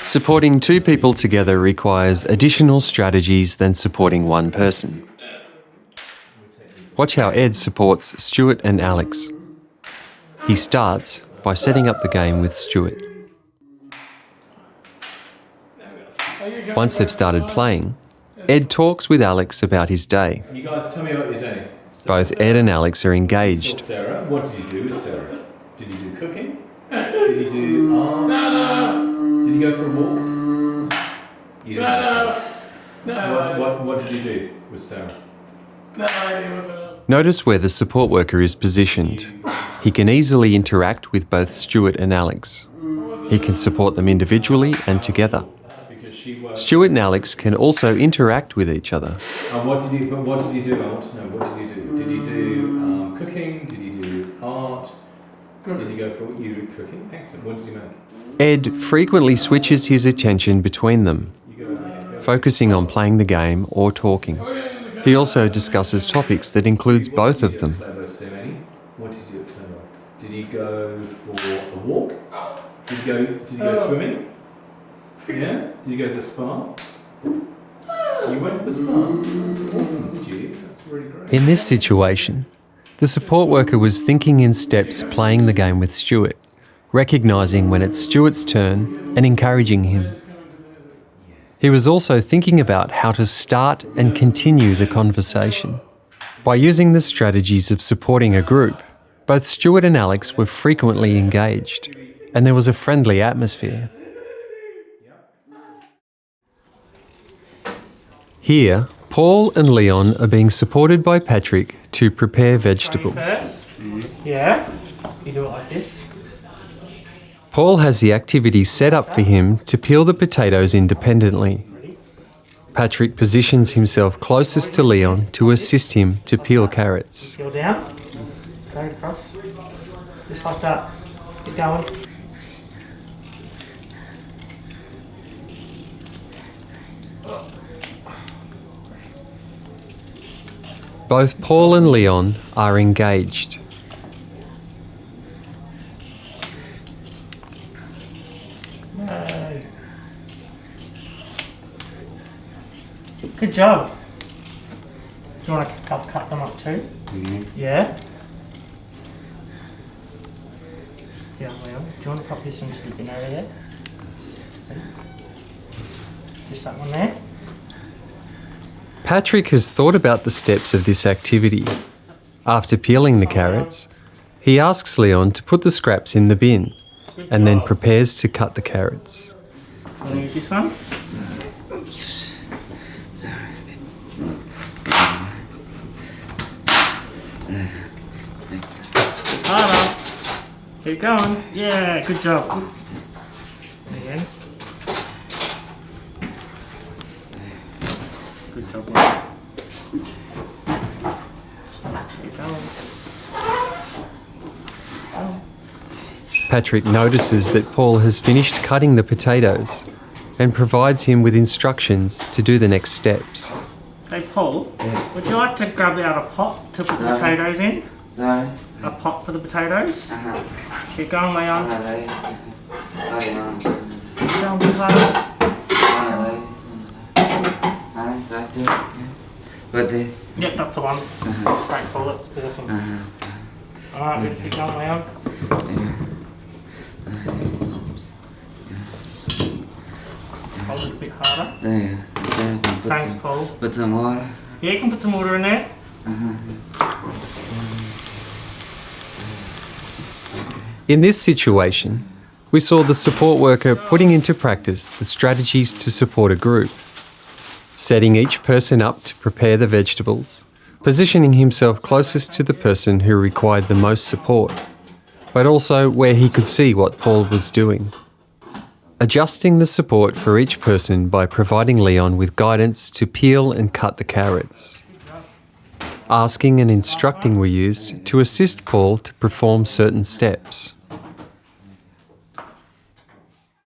Supporting two people together requires additional strategies than supporting one person. Watch how Ed supports Stuart and Alex. He starts by setting up the game with Stuart. Once they've started playing, Ed talks with Alex about his day. You guys tell me about your day. Both Ed and Alex are engaged. Sarah, what did you do with Sarah? Did you do cooking? Did you do art? No, no. Did you go for a walk? You no, no. no. What, what, what did you do with Sarah? No. Notice where the support worker is positioned. He can easily interact with both Stuart and Alex. He can support them individually and together. Stuart and Alex can also interact with each other. Uh, what did you? But what did you do? I want to know. What did you? Did you do Did you go for you did cooking? Excellent. What did you make? Ed frequently switches his attention between them, focusing on playing the game or talking. He also discusses topics that includes both of them. What did you do at Clever? Did you go for a walk? Did he go? Did you go oh. swimming? Yeah? Did you go to the spa? You went to the spa? That's awesome, Stu. That's really great. In this situation, the support worker was thinking in steps playing the game with Stuart, recognising when it's Stuart's turn and encouraging him. He was also thinking about how to start and continue the conversation. By using the strategies of supporting a group, both Stuart and Alex were frequently engaged, and there was a friendly atmosphere. Here, Paul and Leon are being supported by Patrick to prepare vegetables. Yeah, you do it like this. Paul has the activity set up for him to peel the potatoes independently. Patrick positions himself closest to Leon to assist him to peel carrots. Peel down, go across, just like that. Keep going. Both Paul and Leon are engaged. No. Good job. Do you want to cut, cut them up too? Mm-hmm. Yeah? Yeah, Leon. Do you want to pop this into the bin over there? Just that one there. Patrick has thought about the steps of this activity. After peeling the carrots, he asks Leon to put the scraps in the bin and then prepares to cut the carrots. Want to use this one? Keep going. Yeah, good job. Good job. Leon. Keep going. Go. Patrick notices that Paul has finished cutting the potatoes and provides him with instructions to do the next steps. Hey Paul, Yes. would you like to grab out a pot to put the potatoes in? Rồi. A pot for the potatoes? À, Keep going, Leon. con ở đây. Đây mà. Keep going, bit Đấy, right there. With this. Yep, that's the one. Uh-huh. Great, Paul, that's awesome. Uh-huh. Alright, good. keep going, Leon. Yeah. Hold it a bit harder. There. There. Can Thanks, some, Paul. put some more. Yeah, you can put some water in there. Uh-huh. In this situation, we saw the support worker putting into practice the strategies to support a group, setting each person up to prepare the vegetables, positioning himself closest to the person who required the most support, but also where he could see what Paul was doing. Adjusting the support for each person by providing Leon with guidance to peel and cut the carrots. Asking and instructing were used to assist Paul to perform certain steps.